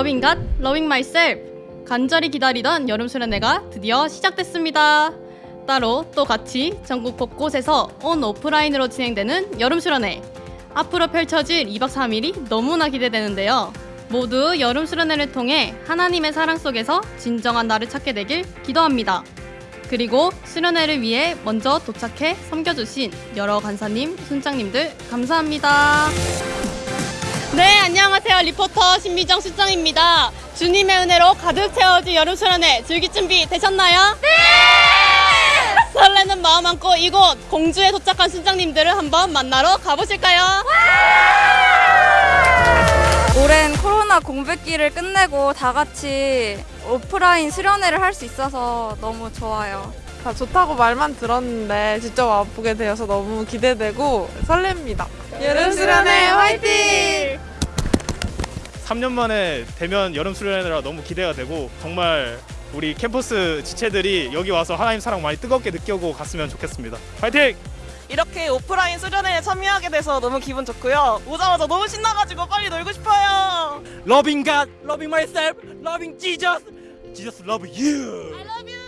Loving God Loving Myself 간절히 기다리던 여름 수련회가 드디어 시작됐습니다. 따로 또 같이 전국 곳곳에서 온 오프라인으로 진행되는 여름 수련회. 앞으로 펼쳐질 2박 3일이 너무나 기대되는데요. 모두 여름 수련회를 통해 하나님의 사랑 속에서 진정한 나를 찾게 되길 기도합니다. 그리고 수련회를 위해 먼저 도착해 섬겨주신 여러 간사님, 순장님들 감사합니다. 네, 안녕하세요. 리포터 신미정 순장입니다. 주님의 은혜로 가득 채워진 여름 수련회 즐길 준비 되셨나요? 네! 설레는 마음 안고 이곳 공주에 도착한 순장님들을 한번 만나러 가보실까요? 오랜 코로나 공백기를 끝내고 다 같이 오프라인 수련회를 할 수 있어서 너무 좋아요. 다 좋다고 말만 들었는데 직접 와보게 되어서 너무 기대되고 설렙니다. 여름 수련회 화이팅! 3년 만에 대면 여름 수련회라 너무 기대가 되고 정말 우리 캠퍼스 지체들이 여기 와서 하나님 사랑 많이 뜨겁게 느끼고 갔으면 좋겠습니다. 파이팅! 이렇게 오프라인 수련회에 참여하게 돼서 너무 기분 좋고요. 오자마자 너무 신나가지고 빨리 놀고 싶어요. loving God, loving myself, loving Jesus. Jesus love you. I love you.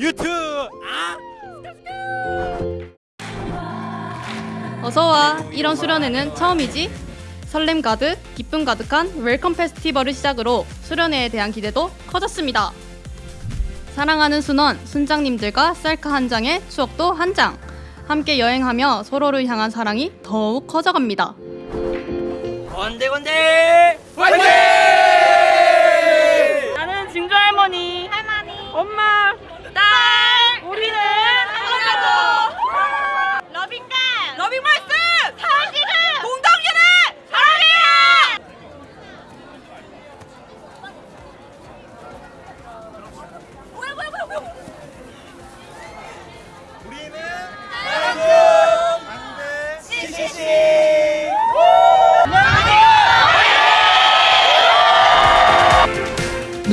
You too. 아? 어서 와 이런 수련회는 처음이지? 설렘 가득, 기쁨 가득한 welcome 페스티벌을 시작으로 수련회에 대한 기대도 커졌습니다. 사랑하는 순원, 순장님들과 셀카 한 장에 추억도 한 장. 함께 여행하며 서로를 향한 사랑이 더욱 커져갑니다. 건대 건대. 화이팅! 나는 진주 할머니, 할머니, 엄마, 딸, 우리는 하나도 러빙간, 러빙 말씀, 사랑기는 공동연애 사랑해요.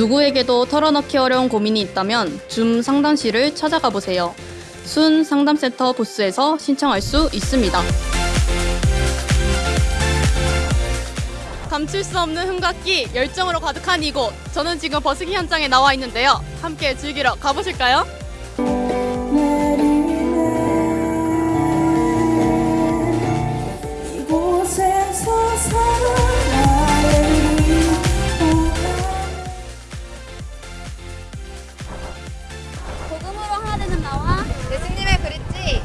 누구에게도 털어넣기 어려운 고민이 있다면 줌 상담실을 찾아가 보세요. 순 상담센터 부스에서 신청할 수 있습니다. 감출 수 없는 흥각기, 열정으로 가득한 이곳. 저는 지금 버스기 현장에 나와 있는데요. 함께 즐기러 가보실까요? 되는 나와 예수님의 그릿지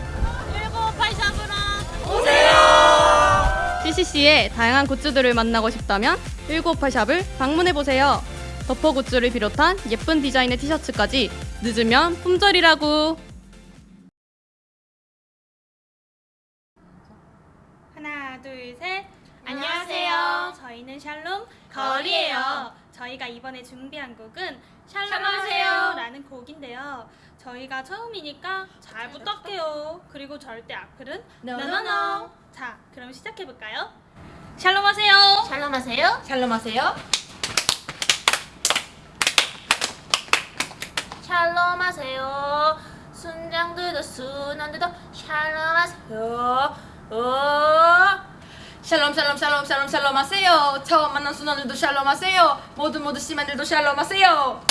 CCC의 다양한 굿즈들을 만나고 싶다면 198샵을 방문해보세요. 덮어 굿즈를 비롯한 예쁜 디자인의 티셔츠까지 늦으면 품절이라고. 하나, 둘, 셋. 안녕하세요. 저희는 샬롬 거리예요. 저희가 이번에 준비한 곡은 샬롬하세요 라는 곡인데요. 저희가 처음이니까 잘 부탁해요. 그리고 절대 악플은 노노노. 자, 그럼 시작해 볼까요? 샬롬하세요. 샬롬하세요. 샬롬하세요. 샬롬하세요. 순장들도 순원들도 샬롬하세요. 오. 샬롬 샬롬 샬롬 샬롬 샬롬 하세요. 처음 만난 순원들도 샬롬 하세요. 모두 모두 시민들도 샬롬 하세요